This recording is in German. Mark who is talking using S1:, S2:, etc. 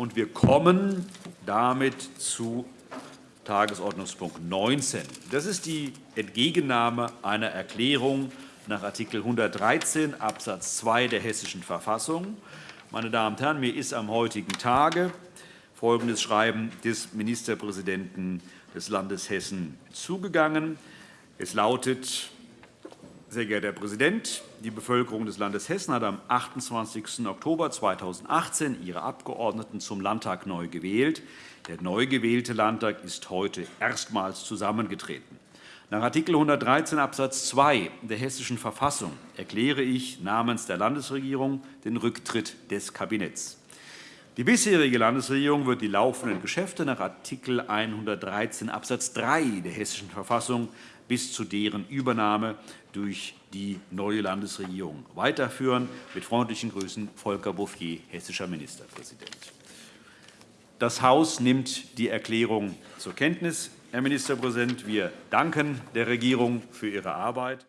S1: und wir kommen damit zu Tagesordnungspunkt 19. Das ist die Entgegennahme einer Erklärung nach Art. 113 Abs. 2 der Hessischen Verfassung. Meine Damen und Herren, mir ist am heutigen Tage folgendes Schreiben des Ministerpräsidenten des Landes Hessen zugegangen. Es lautet, sehr geehrter Herr Präsident, die Bevölkerung des Landes Hessen hat am 28. Oktober 2018 ihre Abgeordneten zum Landtag neu gewählt. Der neu gewählte Landtag ist heute erstmals zusammengetreten. Nach Art. 113 Abs. 2 der Hessischen Verfassung erkläre ich namens der Landesregierung den Rücktritt des Kabinetts. Die bisherige Landesregierung wird die laufenden Geschäfte nach Art. 113 Abs. 3 der Hessischen Verfassung bis zu deren Übernahme durch die neue Landesregierung weiterführen. Mit freundlichen Grüßen, Volker Bouffier, hessischer Ministerpräsident. Das Haus nimmt die Erklärung zur Kenntnis. Herr Ministerpräsident, wir danken der Regierung für Ihre Arbeit.